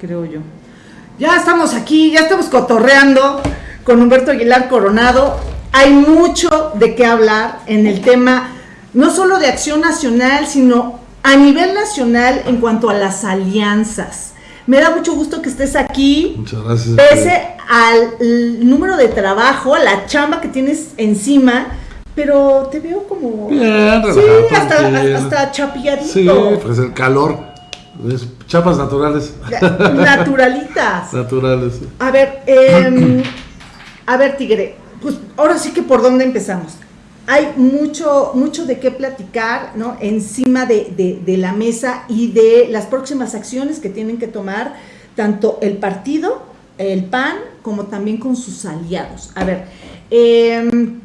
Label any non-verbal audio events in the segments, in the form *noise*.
creo yo. Ya estamos aquí, ya estamos cotorreando con Humberto Aguilar Coronado. Hay mucho de qué hablar en el tema, no solo de acción nacional, sino a nivel nacional en cuanto a las alianzas. Me da mucho gusto que estés aquí. Muchas gracias. Pese al número de trabajo, la chamba que tienes encima, pero te veo como. Bien, Sí, relajado, tranquilo. hasta, hasta chapiadito. Sí, pues el calor. Chapas naturales. Naturalitas. *laughs* Naturales. sí. A ver, em, a ver, Tigre, pues ahora sí que por dónde empezamos. Hay mucho, mucho de qué platicar, ¿no? Encima de, de- de la mesa y de las próximas acciones que tienen que tomar tanto el partido, el PAN, como también con sus aliados. A ver, em,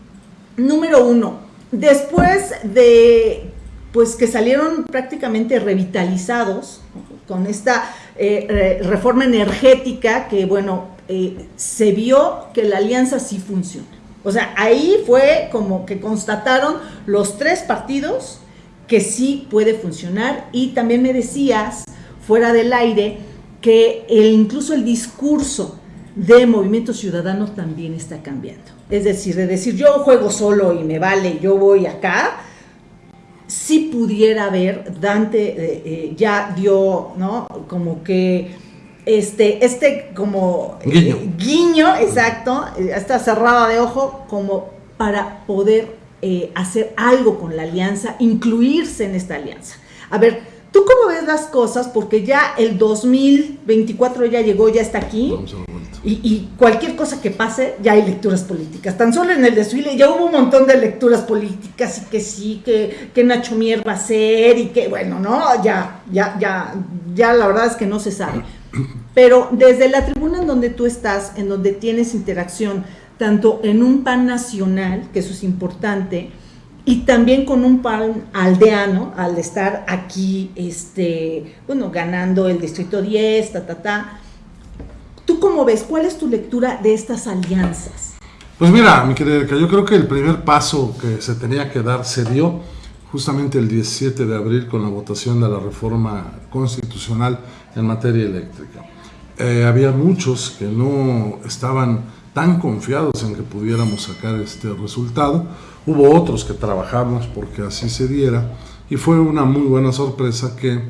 número uno, después de pues que salieron prácticamente revitalizados con esta eh, re- reforma energética que bueno eh, se vio que la alianza sí funciona. O sea, ahí fue como que constataron los tres partidos que sí puede funcionar y también me decías fuera del aire que el- incluso el discurso de Movimiento Ciudadano también está cambiando. Es decir, de decir yo juego solo y me vale, yo voy acá, si pudiera haber, Dante eh, eh, ya dio, ¿no? Como que este, este como eh, Guiño. guiño, exacto, eh, esta cerrada de ojo, como para poder eh, hacer algo con la alianza, incluirse en esta alianza. A ver, ¿tú cómo ves las cosas? Porque ya el 2024 ya llegó, ya está aquí. Y, cualquier cosa que pase, ya hay lecturas políticas. Tan solo en el desfile ya hubo un montón de lecturas políticas y que sí, que, que Nacho Mier va a ser y que, bueno, no, ya, ya, ya, ya la verdad es que no se sabe. Pero desde la tribuna en donde tú estás, en donde tienes interacción, tanto en un PAN nacional, que eso es importante, y también con un PAN aldeano, al estar aquí, este, bueno, ganando el Distrito 10, ta, ta, ta. ¿Tú cómo ves? ¿Cuál es tu lectura de estas alianzas? Pues mira, mi querida Erika, yo creo que el primer paso que se tenía que dar se dio justamente el 17 de abril con la votación de la reforma constitucional en materia eléctrica. Eh, había muchos que no estaban tan confiados en que pudiéramos sacar este resultado. Hubo otros que trabajamos porque así se diera y fue una muy buena sorpresa que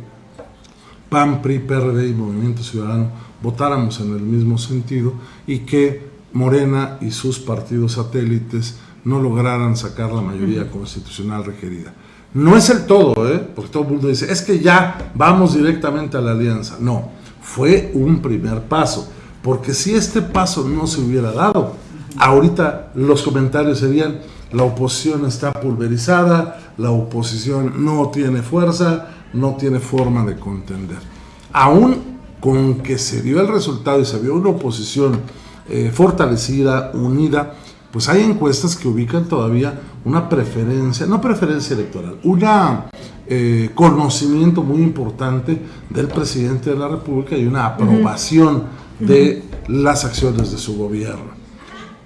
PAN, PRI, PRD y Movimiento Ciudadano votáramos en el mismo sentido y que Morena y sus partidos satélites no lograran sacar la mayoría constitucional requerida. No es el todo, ¿eh? porque todo el mundo dice, es que ya vamos directamente a la alianza. No, fue un primer paso, porque si este paso no se hubiera dado, ahorita los comentarios serían, la oposición está pulverizada, la oposición no tiene fuerza, no tiene forma de contender. Aún con que se dio el resultado y se vio una oposición eh, fortalecida, unida, pues hay encuestas que ubican todavía una preferencia, no preferencia electoral, una eh, conocimiento muy importante del presidente de la República y una aprobación de las acciones de su gobierno.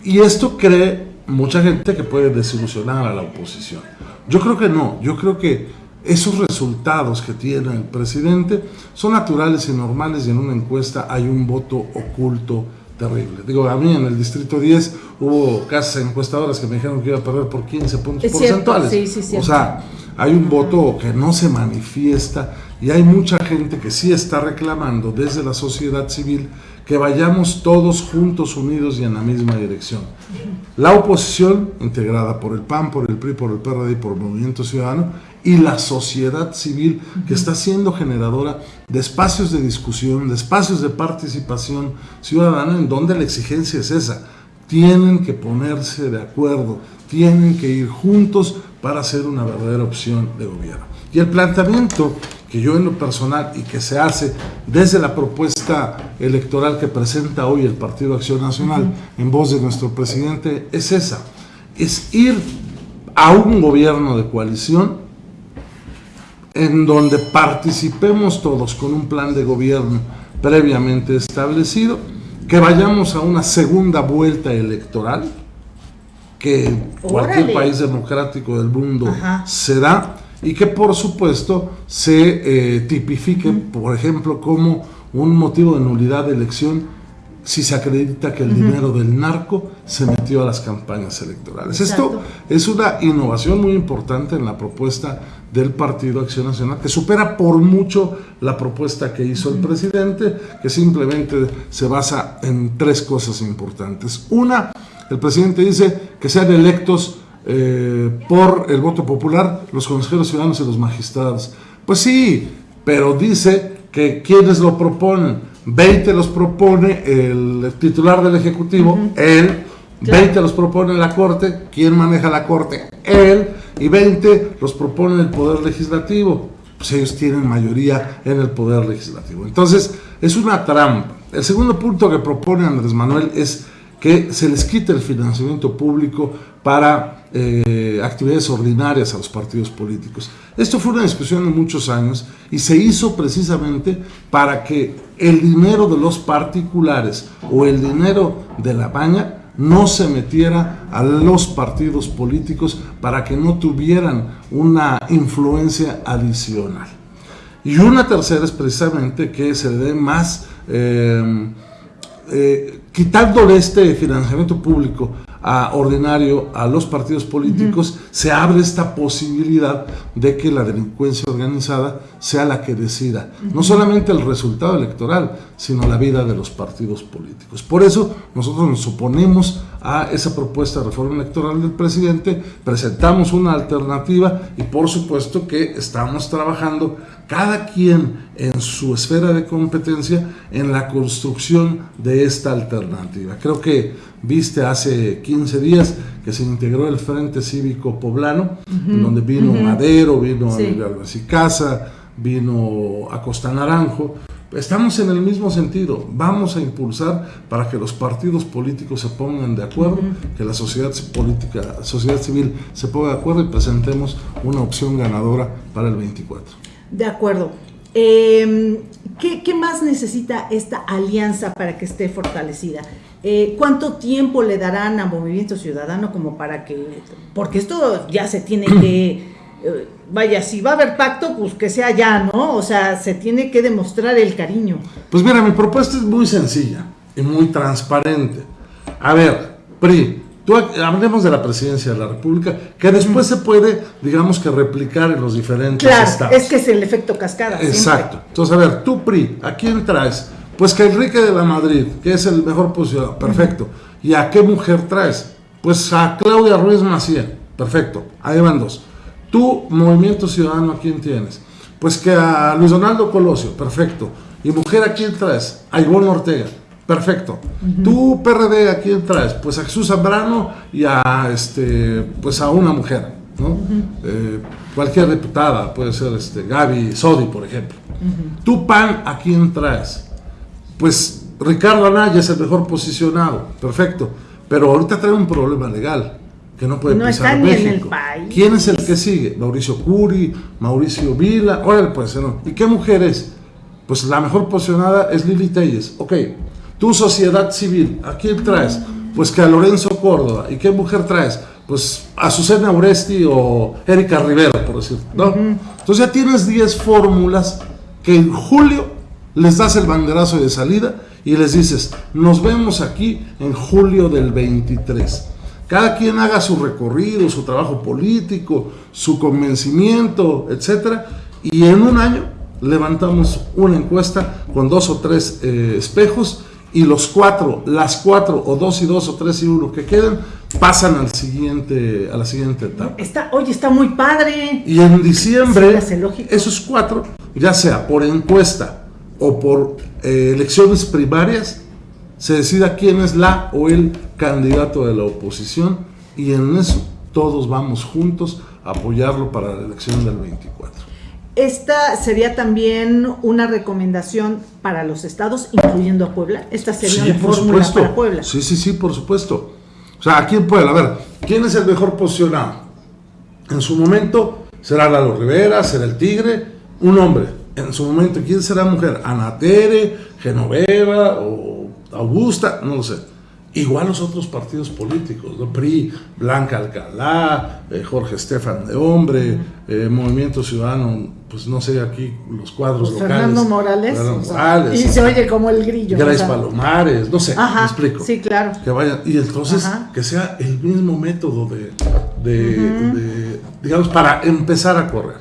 Y esto cree mucha gente que puede desilusionar a la oposición. Yo creo que no, yo creo que esos resultados que tiene el presidente son naturales y normales y en una encuesta hay un voto oculto terrible. Digo, a mí en el distrito 10 hubo casas encuestadoras que me dijeron que iba a perder por 15 puntos Es cierto, porcentuales. sí, sí, o sea, hay un voto que no se manifiesta y hay mucha gente que sí está reclamando desde la sociedad civil que vayamos todos juntos, unidos y en la misma dirección. La oposición, integrada por el PAN, por el PRI, por el PRD y por el Movimiento Ciudadano, y la sociedad civil que está siendo generadora de espacios de discusión, de espacios de participación ciudadana en donde la exigencia es esa. Tienen que ponerse de acuerdo, tienen que ir juntos para hacer una verdadera opción de gobierno. Y el planteamiento que yo en lo personal y que se hace desde la propuesta electoral que presenta hoy el Partido Acción Nacional en voz de nuestro presidente es esa, es ir a un gobierno de coalición en donde participemos todos con un plan de gobierno previamente establecido, que vayamos a una segunda vuelta electoral, que cualquier país democrático del mundo Ajá. se da, y que por supuesto se eh, tipifique, por ejemplo, como un motivo de nulidad de elección si se acredita que el dinero del narco se metió a las campañas electorales. Esto es una innovación muy importante en la propuesta del Partido Acción Nacional, que supera por mucho la propuesta que hizo el presidente, que simplemente se basa en tres cosas importantes. Una, el presidente dice que sean electos eh, por el voto popular los consejeros ciudadanos y los magistrados. Pues sí, pero dice que quienes lo proponen 20 los propone el titular del Ejecutivo, él, 20 los propone la Corte, ¿quién maneja la Corte? Él, y 20 los propone el Poder Legislativo, pues ellos tienen mayoría en el Poder Legislativo. Entonces, es una trampa. El segundo punto que propone Andrés Manuel es que se les quite el financiamiento público para eh, actividades ordinarias a los partidos políticos. Esto fue una discusión de muchos años y se hizo precisamente para que el dinero de los particulares o el dinero de la baña no se metiera a los partidos políticos para que no tuvieran una influencia adicional. Y una tercera es precisamente que se dé más... Eh, eh, quitándole este financiamiento público a ordinario a los partidos políticos, se abre esta posibilidad de que la delincuencia organizada sea la que decida no solamente el resultado electoral, sino la vida de los partidos políticos. Por eso nosotros nos oponemos a esa propuesta de reforma electoral del presidente, presentamos una alternativa y por supuesto que estamos trabajando cada quien en su esfera de competencia en la construcción de esta alternativa. Creo que viste hace 15 días que se integró el Frente Cívico Poblano, donde vino Madero, vino sí. Casa, vino Acosta Naranjo. Estamos en el mismo sentido, vamos a impulsar para que los partidos políticos se pongan de acuerdo, que la sociedad política, sociedad civil se ponga de acuerdo y presentemos una opción ganadora para el 24. De acuerdo. Em, ¿qué, más necesita esta alianza para que esté fortalecida? Eh, ¿Cuánto tiempo le darán a Movimiento Ciudadano como para que... Porque esto ya se tiene que... Eh, vaya, si va a haber pacto, pues que sea ya, ¿no? O sea, se tiene que demostrar el cariño. Pues mira, mi propuesta es muy sencilla y muy transparente. A ver, PRI, hablemos de la presidencia de la República, que después se puede, digamos que replicar en los diferentes claro, es que es el efecto cascada. Exacto. Entonces, a ver, tú, PRI, ¿a quién traes? Pues que Enrique de la Madrid, que es el mejor posicionado, perfecto. ¿Y a qué mujer traes? Pues a Claudia Ruiz Maciel, perfecto. Ahí van dos. Tú, Movimiento Ciudadano, ¿a quién tienes? Pues que a Luis Donaldo Colosio, perfecto. ¿Y mujer a quién traes? A Ivonne Ortega. Perfecto. ¿Tú, PRD, a quién traes? Pues a Jesús Zambrano y a, este, pues a una mujer, ¿no? Eh, cualquier diputada, puede ser este, Gaby Sodi, por ejemplo. ¿Tú, PAN, a quién traes? Pues Ricardo Anaya es el mejor posicionado, perfecto. Pero ahorita trae un problema legal que no puede no pisar México. En el país. ¿Quién es el que sigue? Mauricio Curi, Mauricio Vila, órale pues, ¿no? ¿Y qué mujer es? Pues la mejor posicionada es Lili Telles. Ok, tu sociedad civil, ¿a quién traes? Pues que a Lorenzo Córdoba. ¿Y qué mujer traes? Pues a Susana Uresti o Erika Rivera, por decirlo. ¿no? Entonces ya tienes 10 fórmulas que en julio les das el banderazo de salida y les dices, nos vemos aquí en julio del 23. Cada quien haga su recorrido, su trabajo político, su convencimiento, etcétera, y en un año levantamos una encuesta con dos o tres eh, espejos y los cuatro, las cuatro, o dos y dos, o tres y uno que queden, pasan al siguiente, a la siguiente etapa. Está, oye, está muy padre. Y en diciembre, esos cuatro, ya sea por encuesta o por eh, elecciones primarias, se decida quién es la o el candidato de la oposición y en eso todos vamos juntos a apoyarlo para la elección del 24. Esta sería también una recomendación para los estados, incluyendo a Puebla. Esta sería una fórmula para Puebla. Sí, sí, sí, por supuesto. O sea, aquí en Puebla, a ver, ¿quién es el mejor posicionado? En su momento será Lalo Rivera, será el Tigre, un hombre. En su momento, ¿quién será mujer? Ana Tere, Genoveva o Augusta, no lo sé. Igual los otros partidos políticos, ¿no? PRI, Blanca Alcalá, eh, Jorge Estefan de Hombre, eh, Movimiento Ciudadano, pues no sé, aquí los cuadros Pues locales. Fernando Morales. Fernando o sea, Morales, y se oye como el grillo. Grace o sea. Palomares, no sé, Ajá, me explico. sí, claro. Que vayan, y entonces Ajá. que sea el mismo método de, de- de, digamos, para empezar a correr.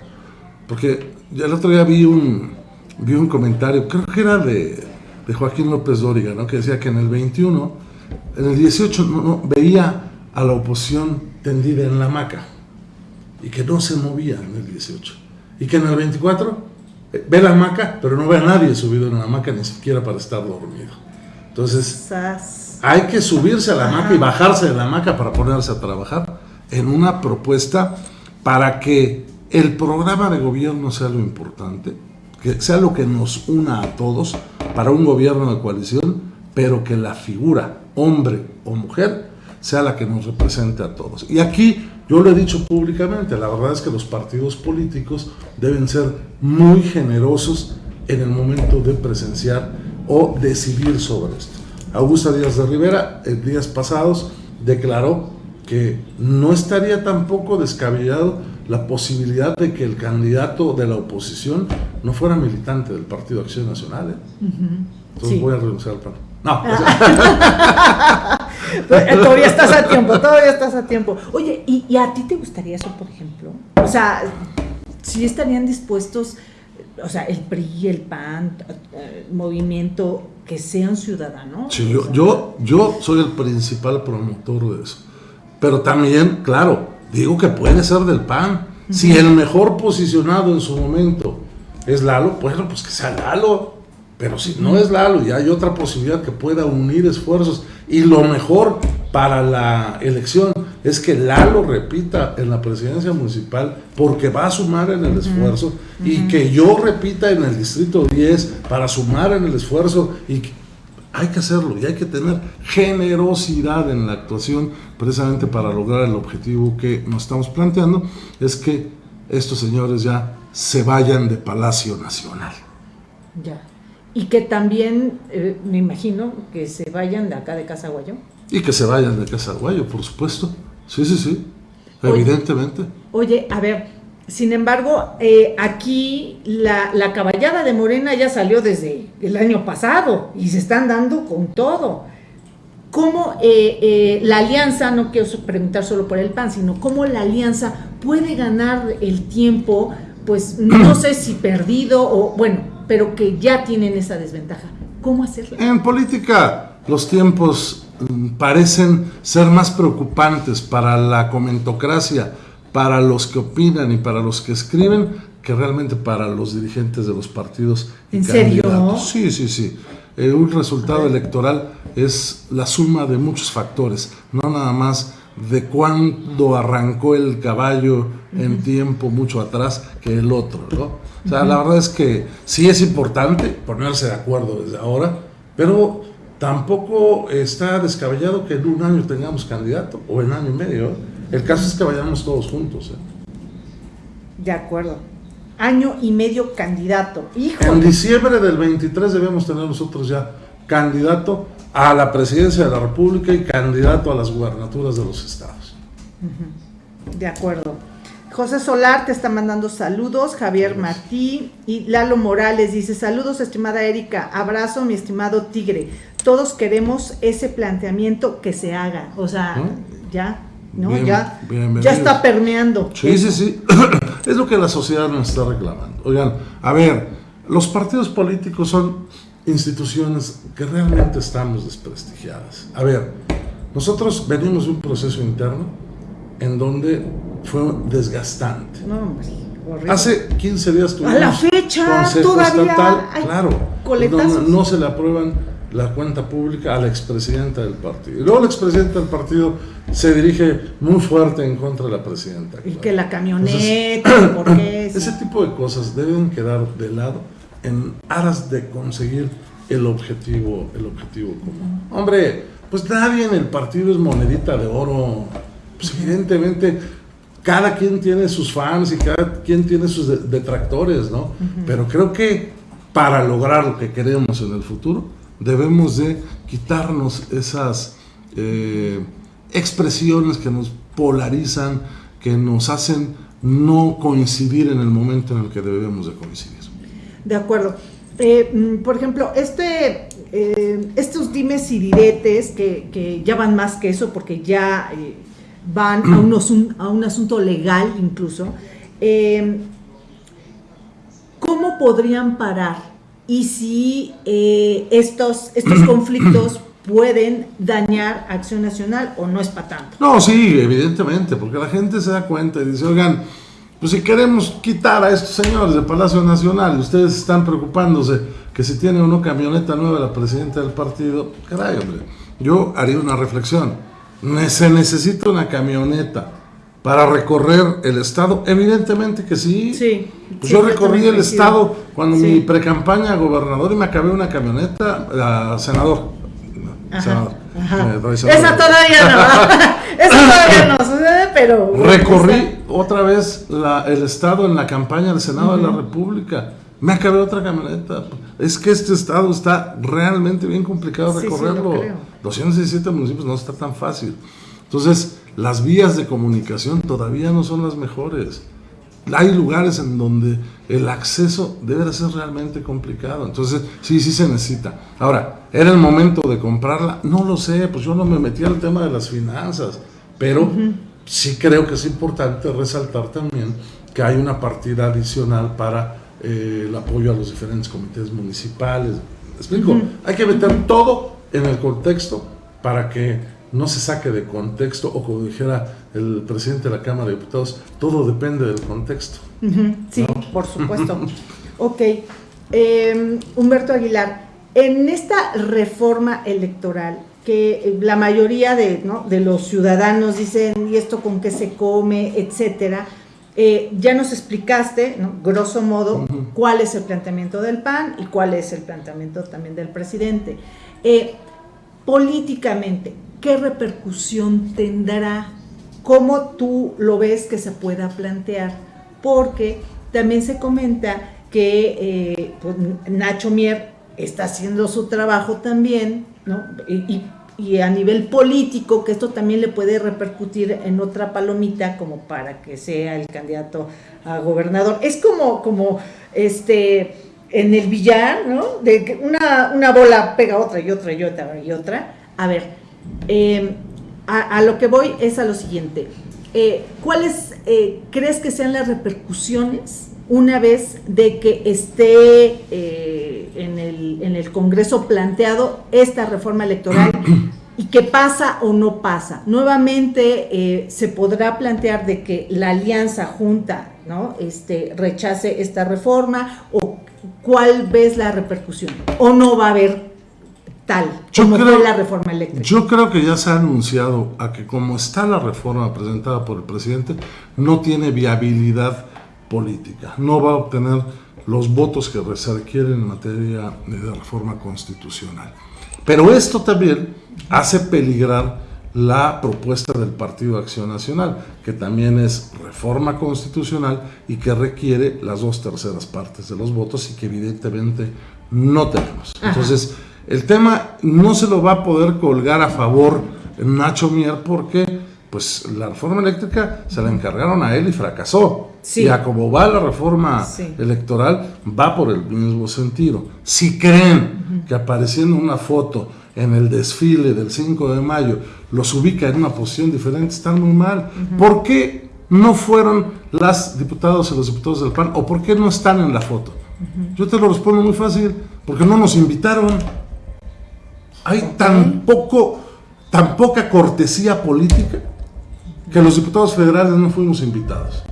Porque el otro día vi un, vi un comentario, creo que era de, de Joaquín López Dóriga, ¿no? que decía que en el 21, en el 18 no- no, veía a la oposición tendida en la hamaca y que no se movía en el 18. Y que en el 24 eh, ve la hamaca, pero no ve a nadie subido en la hamaca ni siquiera para estar dormido. Entonces, hay que subirse a la hamaca y bajarse de la hamaca para ponerse a trabajar en una propuesta para que el programa de gobierno sea lo importante, que sea lo que nos una a todos para un gobierno de coalición, pero que la figura, hombre o mujer, sea la que nos represente a todos. Y aquí yo lo he dicho públicamente, la verdad es que los partidos políticos deben ser muy generosos en el momento de presenciar o decidir sobre esto. Augusta Díaz de Rivera, en días pasados, declaró que no estaría tampoco descabellado la posibilidad de que el candidato de la oposición no fuera militante del Partido Acción Nacional. ¿eh? Entonces Sí. voy a renunciar al PAN. No, *laughs* sea, Todavía estás a tiempo, todavía estás a tiempo. Oye, ¿y, y a ti te gustaría eso, por ejemplo? O sea, si estarían dispuestos, o sea, el PRI, el PAN, eh, movimiento, que sean ciudadanos. sí, O yo, sea, yo, yo soy el principal promotor de eso. Pero también, claro, digo que puede ser del PAN. Si el mejor posicionado en su momento es Lalo, bueno, pues que sea Lalo. Pero si no es Lalo y hay otra posibilidad que pueda unir esfuerzos y lo mejor para la elección es que Lalo repita en la presidencia municipal porque va a sumar en el esfuerzo y que yo repita en el distrito 10 para sumar en el esfuerzo y hay que hacerlo y hay que tener generosidad en la actuación precisamente para lograr el objetivo que nos estamos planteando, es que estos señores ya se vayan de Palacio Nacional. Ya. Y que también, eh, me imagino, que se vayan de acá de Casa Guayo. Y que se vayan de Casa Guayo, por supuesto. Sí, sí, sí. Oye. Evidentemente. Oye, a ver, sin embargo, eh, aquí la, la caballada de Morena ya salió desde el año pasado y se están dando con todo. ¿Cómo eh, eh, la alianza, no quiero preguntar solo por el PAN, sino cómo la alianza puede ganar el tiempo, pues no sé si perdido o bueno, pero que ya tienen esa desventaja? ¿Cómo hacerlo? En política los tiempos mm, parecen ser más preocupantes para la comentocracia, para los que opinan y para los que escriben, que realmente para los dirigentes de los partidos. y ¿En serio? candidatos. Sí, sí, sí. Eh, un resultado electoral es la suma de muchos factores, no nada más de cuándo arrancó el caballo en tiempo mucho atrás que el otro, ¿no? O sea, la verdad es que sí es importante ponerse de acuerdo desde ahora, pero tampoco está descabellado que en un año tengamos candidato o en año y medio. ¿eh? El caso es que vayamos todos juntos. ¿eh? De acuerdo. Año y medio candidato. En Híjole. diciembre del 23 debemos tener nosotros ya candidato a la presidencia de la República y candidato a las gubernaturas de los estados. De acuerdo. José Solar te está mandando saludos, Javier Martí y Lalo Morales dice saludos estimada Erika, abrazo mi estimado Tigre, todos queremos ese planteamiento que se haga, o sea, ¿Mm? ya, ¿no? Bien- ya, ya está permeando. Sí, sí, sí. *clears throat* es lo que la sociedad nos está reclamando. Oigan, a ver, los partidos políticos son instituciones que realmente estamos desprestigiadas. A ver, nosotros venimos de un proceso interno en donde fue desgastante. No, hombre, horrible. Hace 15 días tuvimos A la fecha, Consejo todavía Estatal, hay claro, no se le aprueban la cuenta pública a la expresidenta del partido. Y luego la expresidenta del partido se dirige muy fuerte en contra de la presidenta. y claro. que la camioneta, ¿por qué? *coughs* Ese tipo de cosas deben quedar de lado en aras de conseguir el objetivo, el objetivo común. Hombre, pues nadie en el partido es monedita de oro. Pues evidentemente cada quien tiene sus fans y cada quien tiene sus de- detractores, ¿no? Pero creo que para lograr lo que queremos en el futuro debemos de quitarnos esas eh, expresiones que nos polarizan, que nos hacen no coincidir en el momento en el que debemos de coincidir. De acuerdo. Eh, mm, por ejemplo, este, eh, estos dimes y diretes que, ya van más que eso porque ya van a, a, un asunto legal incluso, ¿cómo podrían parar? Y si estos, estos *clears throat* conflictos pueden dañar Acción Nacional o no es para tanto. No, sí, evidentemente, porque la gente se da cuenta y dice, oigan, pues si queremos quitar a estos señores del Palacio Nacional ustedes están preocupándose que si tiene o no camioneta nueva la presidenta del partido, caray, hombre, yo haría una reflexión. ¿Se necesita una camioneta para recorrer el estado? Evidentemente que sí. Sí. Pues yo recorrí el estado cuando mi precampaña a gobernador y me acabé una camioneta a senador. senador. Esa todavía no. *laughs* Esa todavía no sucede, pero. Recorrí otra vez el Estado en la campaña del Senado de la República. Me acabé otra camioneta. Es que este Estado está realmente bien complicado recorrerlo. Sí, 217 municipios no está tan fácil. Entonces, las vías de comunicación todavía no son las mejores. Hay lugares en donde el acceso debe ser realmente complicado. Entonces, sí, sí se necesita. Ahora, ¿era el momento de comprarla? No lo sé, pues yo no me metí al tema de las finanzas, pero sí creo que es importante resaltar también que hay una partida adicional para eh, el apoyo a los diferentes comités municipales. explico? Hay que meter todo en el contexto para que no se saque de contexto o como dijera el presidente de la Cámara de Diputados, todo depende del contexto. Sí, por supuesto. *laughs* ok. Em, Humberto Aguilar, en esta reforma electoral, que la mayoría de, los ciudadanos dicen, ¿y esto con qué se come? etcétera. Eh, ya nos explicaste, grosso modo, cuál es el planteamiento del PAN y cuál es el planteamiento también del presidente. Eh, políticamente, ¿qué repercusión tendrá? ¿Cómo tú lo ves que se pueda plantear? Porque también se comenta que eh, pues, Nacho Mier está haciendo su trabajo también, ¿no? y, y a nivel político, que esto también le puede repercutir en otra palomita como para que sea el candidato a gobernador. Es como, como este, en el billar, ¿no? De que una, una bola pega otra y otra y otra y otra. A ver, em, a, lo que voy es a lo siguiente. Eh, ¿Cuáles eh, crees que sean las repercusiones una vez de que esté eh, en, el, en, el, Congreso planteado esta reforma electoral y qué pasa o no pasa. Nuevamente se podrá plantear de que la alianza junta ¿no? este, rechace esta reforma o cuál ves la repercusión o no va a haber tal como fue la reforma eléctrica. Yo creo que ya se ha anunciado a que como está la reforma presentada por el presidente, no tiene viabilidad política, no va a obtener los votos que se requieren en materia de reforma constitucional. Pero esto también hace peligrar la propuesta del Partido de Acción Nacional, que también es reforma constitucional y que requiere las dos terceras partes de los votos y que evidentemente no tenemos. Entonces, el tema no se lo va a poder colgar a favor Nacho Mier porque pues la reforma eléctrica se la encargaron a él y fracasó. Y a como va la reforma electoral, va por el mismo sentido. Si creen que apareciendo una foto en el desfile del 5 de mayo los ubica en una posición diferente, están muy mal. ¿Por qué no fueron las diputados y los diputados del PAN? ¿O por qué no están en la foto? Yo te lo respondo muy fácil, porque no nos invitaron. Hay tan poco, tan poca cortesía política que los diputados federales no fuimos invitados.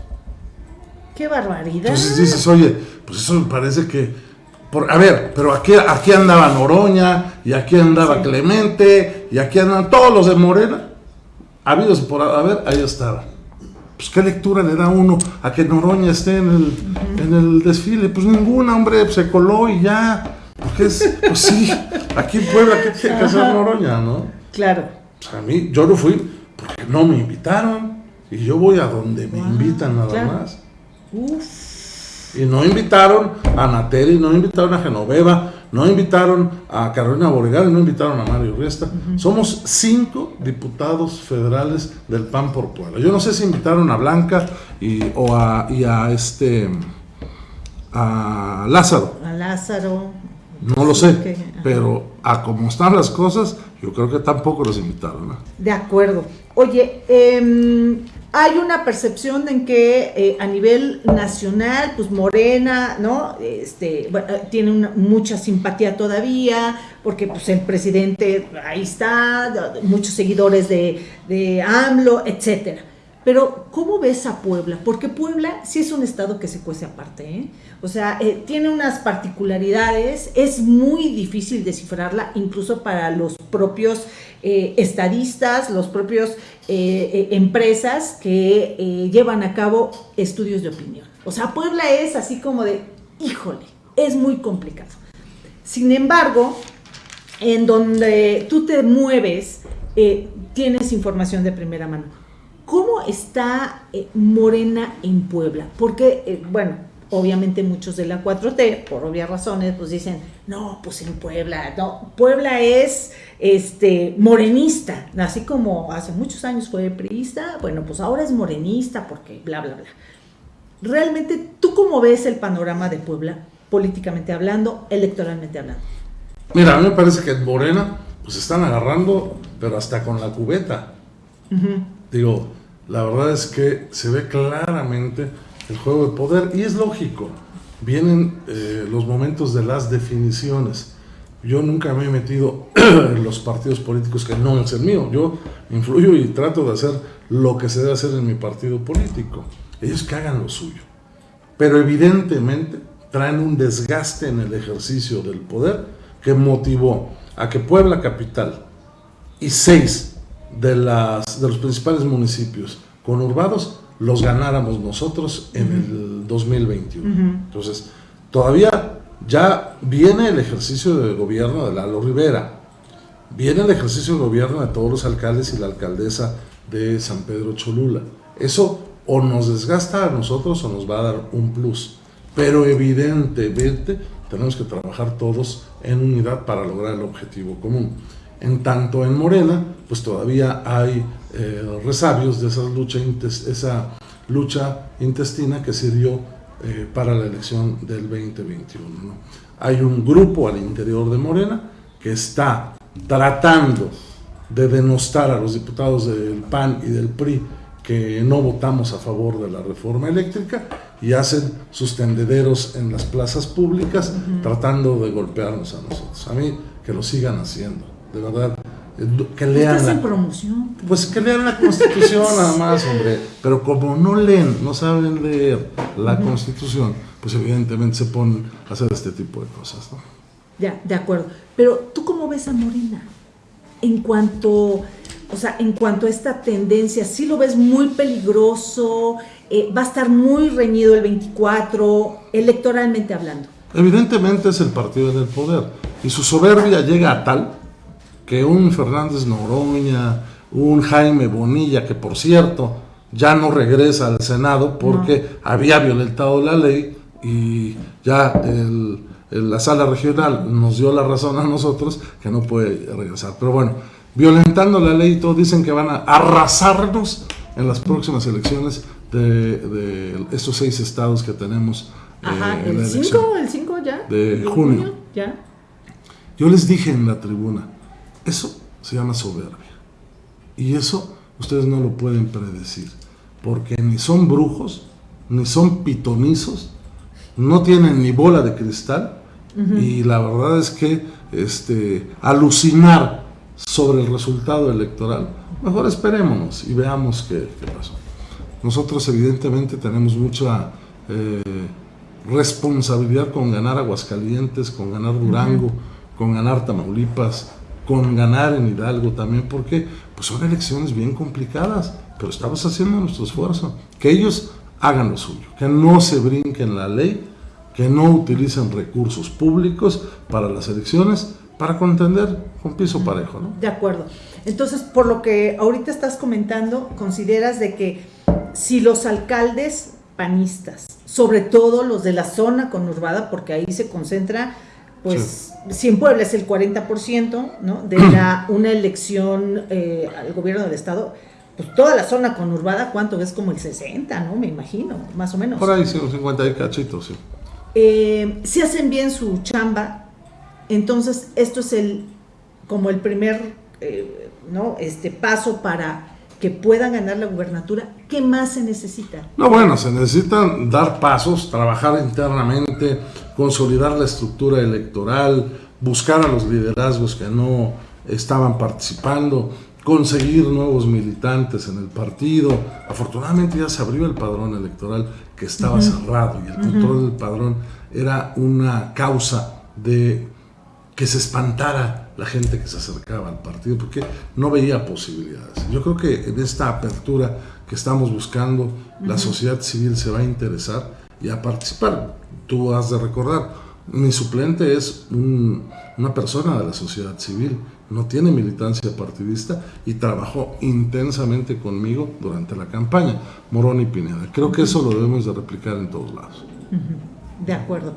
¡Qué barbaridad! Entonces dices, oye, pues eso me parece que... Por, a ver, pero aquí, aquí andaba Noroña, y aquí andaba Clemente, y aquí andaban todos los de Morena. Habidos por a ver, ahí estaba. Pues qué lectura le da uno a que Noroña esté en el, en el desfile. Pues ninguna, hombre, se coló y ya. Porque es, pues sí, aquí en Puebla, ¿qué tiene que hacer Noroña, no? Claro. Pues a mí, yo no fui, porque no me invitaron. Y yo voy a donde me invitan nada más. Y no invitaron a Nateri, no invitaron a Genoveva, no invitaron a Carolina Borregal, no invitaron a Mario Riesta. Somos cinco diputados federales del PAN por Puebla. Yo no sé si invitaron a Blanca y, o a, y a este a Lázaro. A Lázaro. No lo sé, pero a como están las cosas, yo creo que tampoco los invitaron. De acuerdo. Oye, eh, hay una percepción en que eh, a nivel nacional, pues Morena, ¿no? Este, tiene mucha simpatía todavía, porque pues el presidente ahí está, muchos seguidores de, de AMLO, etcétera. Pero, ¿cómo ves a Puebla? Porque Puebla sí es un estado que se cuece aparte, ¿eh? O sea, eh, tiene unas particularidades, es muy difícil descifrarla, incluso para los propios eh, estadistas, los propios eh, empresas que llevan a cabo estudios de opinión. O sea, Puebla es así como de, híjole, es muy complicado. Sin embargo, en donde tú te mueves, tienes información de primera mano ¿Cómo está eh, Morena en Puebla? Porque, eh, bueno, obviamente muchos de la 4T, por obvias razones, pues dicen, no, pues en Puebla, no, Puebla es este morenista, así como hace muchos años fue priista, bueno, pues ahora es morenista porque bla, bla, bla. Realmente, ¿tú cómo ves el panorama de Puebla, políticamente hablando, electoralmente hablando? Mira, a mí me parece que en Morena, pues están agarrando, pero hasta con la cubeta. Digo, la verdad es que se ve claramente el juego de poder y es lógico. Vienen eh, los momentos de las definiciones. Yo nunca me he metido *clears throat* en los partidos políticos que no es el mío. Yo influyo y trato de hacer lo que se debe hacer en mi partido político. Ellos que hagan lo suyo. Pero evidentemente traen un desgaste en el ejercicio del poder que motivó a que Puebla Capital y seis de, las, de los principales municipios conurbados los ganáramos nosotros en el 2021. Entonces, todavía ya viene el ejercicio de gobierno de Lalo Rivera, viene el ejercicio de gobierno de todos los alcaldes y la alcaldesa de San Pedro Cholula. Eso o nos desgasta a nosotros o nos va a dar un plus. Pero evidentemente tenemos que trabajar todos en unidad para lograr el objetivo común. En tanto en Morena, pues todavía hay eh, resabios de esa lucha, esa lucha intestina que se dio eh, para la elección del 2021. Hay un grupo al interior de Morena que está tratando de denostar a los diputados del PAN y del PRI que no votamos a favor de la reforma eléctrica y hacen sus tendederos en las plazas públicas tratando de golpearnos a nosotros. A mí que lo sigan haciendo de verdad. Que lean la, promoción. Pues que lean la Constitución nada más, hombre. Pero como no leen, no saben leer la Constitución, pues evidentemente se ponen a hacer este tipo de cosas, ¿no? Ya, de acuerdo. Pero tú cómo ves a Morena en cuanto, o sea, en cuanto a esta tendencia, si lo ves muy peligroso, eh, va a estar muy reñido el 24, electoralmente hablando. Evidentemente es el partido del poder y su soberbia llega a tal que un Fernández Noroña, un Jaime Bonilla, que por cierto ya no regresa al Senado porque había violentado la ley y ya la sala regional nos dio la razón a nosotros que no puede regresar. Pero bueno, violentando la ley, todos dicen que van a arrasarnos en las próximas elecciones de, estos seis estados que tenemos. Ajá, eh, el 5, el 5 ya. De junio. Ya. Yo les dije en la tribuna, eso se llama soberbia. Y eso ustedes no lo pueden predecir, porque ni son brujos, ni son pitonizos, no tienen ni bola de cristal, y la verdad es que este, alucinar sobre el resultado electoral, mejor esperémonos y veamos qué, pasó. Nosotros evidentemente tenemos mucha eh, responsabilidad con ganar Aguascalientes, con ganar Durango, con ganar Tamaulipas, con ganar en Hidalgo también, porque pues son elecciones bien complicadas, pero estamos haciendo nuestro esfuerzo. Que ellos hagan lo suyo, que no se brinquen la ley, que no utilicen recursos públicos para las elecciones, para contender con piso parejo. ¿no? De acuerdo. Entonces, por lo que ahorita estás comentando, consideras de que si los alcaldes panistas, sobre todo los de la zona conurbada, porque ahí se concentra pues si en Puebla es el 40%, ¿no? De la, una elección eh, al gobierno del estado, pues toda la zona conurbada, ¿cuánto es? Como el 60, ¿no? Me imagino, más o menos. Por ahí, sí, 50 y cachitos, sí. Eh, si hacen bien su chamba, entonces esto es el, como el primer, eh, ¿no? Este paso para que puedan ganar la gubernatura, ¿qué más se necesita? No, bueno, se necesitan dar pasos, trabajar internamente, consolidar la estructura electoral, buscar a los liderazgos que no estaban participando, conseguir nuevos militantes en el partido. Afortunadamente ya se abrió el padrón electoral que estaba cerrado y el control del padrón era una causa de que se espantara la gente que se acercaba al partido, porque no veía posibilidades. Yo creo que en esta apertura que estamos buscando, la sociedad civil se va a interesar y a participar. Tú has de recordar, mi suplente es una persona de la sociedad civil, no tiene militancia partidista y trabajó intensamente conmigo durante la campaña, Morón y Pineda. Creo que eso lo debemos de replicar en todos lados. De acuerdo.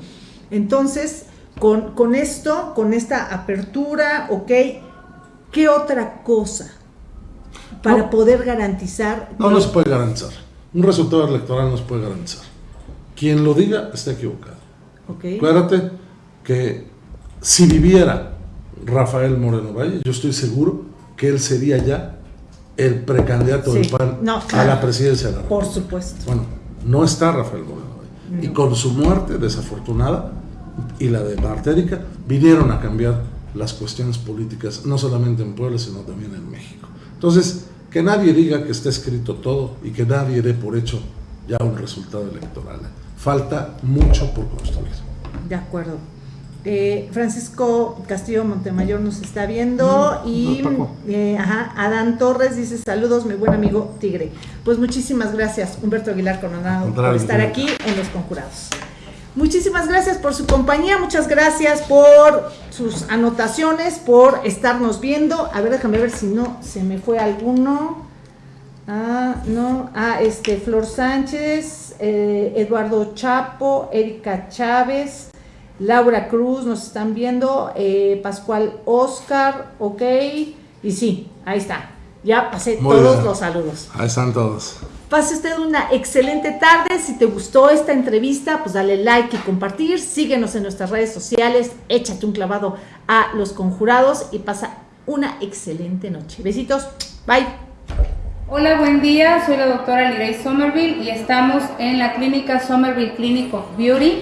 Entonces, con, esto, con esta apertura, ok, ¿qué otra cosa para poder garantizar? No, no se puede garantizar. Un resultado electoral no se puede garantizar. Quien lo diga está equivocado. Okay. Acuérdate que si viviera Rafael Moreno Valle, yo estoy seguro que él sería ya el precandidato del PAN a la presidencia de la República. Por supuesto. Bueno, no está Rafael Moreno Valle. Y con su muerte desafortunada, y la de Martérica vinieron a cambiar las cuestiones políticas, no solamente en Puebla, sino también en México. Entonces, que nadie diga que está escrito todo y que nadie dé por hecho ya un resultado electoral. Falta mucho por construir. De acuerdo. Eh, Francisco Castillo Montemayor nos está viendo y eh, ajá, Adán Torres dice saludos mi buen amigo Tigre. Pues muchísimas gracias Humberto Aguilar Coronado por estar aquí en Los Conjurados. Muchísimas gracias por su compañía, muchas gracias por sus anotaciones, por estarnos viendo. A ver, déjame ver si no se me fue alguno. Ah, no, ah, este, Flor Sánchez, eh, Eduardo Chapo, Erika Chávez, Laura Cruz, nos están viendo, eh, Pascual Oscar, ok, y sí, ahí está. Ya pasé todos los saludos. Ahí están todos. Pase usted una excelente tarde. Si te gustó esta entrevista, pues dale like y compartir. Síguenos en nuestras redes sociales. Échate un clavado a los conjurados y pasa una excelente noche. Besitos. Bye. Hola, buen día. Soy la doctora Lirey Somerville y estamos en la clínica Somerville Clinic of Beauty.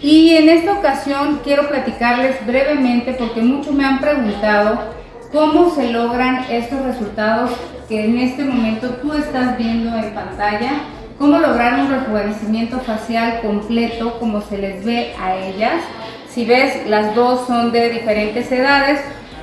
Y en esta ocasión quiero platicarles brevemente porque muchos me han preguntado cómo se logran estos resultados que en este momento tú estás viendo en pantalla, cómo lograr un rejuvenecimiento facial completo como se les ve a ellas. Si ves, las dos son de diferentes edades.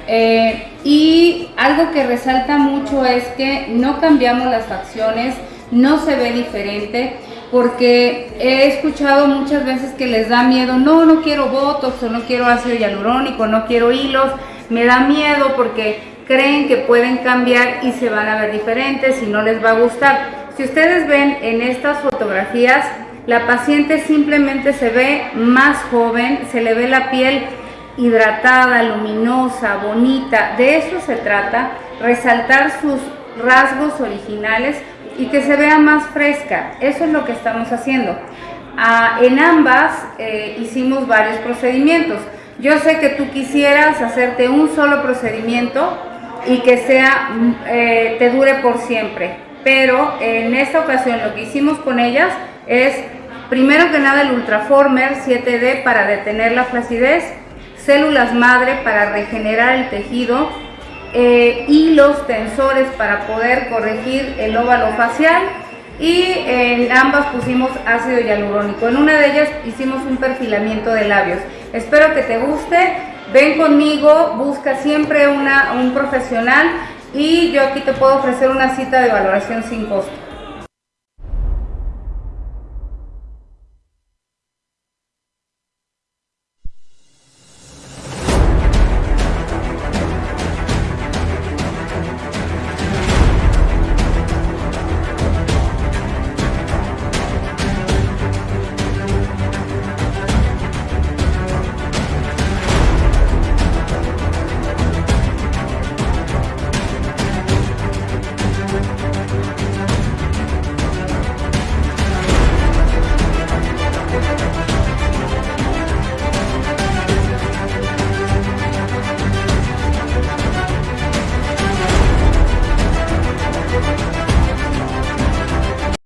Eh, y algo que resalta mucho es que no cambiamos las facciones, no se ve diferente, porque he escuchado muchas veces que les da miedo, no, no quiero botox o no quiero ácido hialurónico, no quiero hilos, me da miedo porque creen que pueden cambiar y se van a ver diferentes y no les va a gustar. Si ustedes ven en estas fotografías, la paciente simplemente se ve más joven, se le ve la piel hidratada, luminosa, bonita. De eso se trata, resaltar sus rasgos originales y que se vea más fresca. Eso es lo que estamos haciendo. Ah, en ambas eh, hicimos varios procedimientos. Yo sé que tú quisieras hacerte un solo procedimiento y que sea, eh, te dure por siempre, pero en esta ocasión lo que hicimos con ellas es, primero que nada el Ultraformer 7D para detener la flacidez, células madre para regenerar el tejido, eh, y los tensores para poder corregir el óvalo facial y en ambas pusimos ácido hialurónico. En una de ellas hicimos un perfilamiento de labios. Espero que te guste. Ven conmigo, busca siempre una, un profesional y yo aquí te puedo ofrecer una cita de valoración sin costo.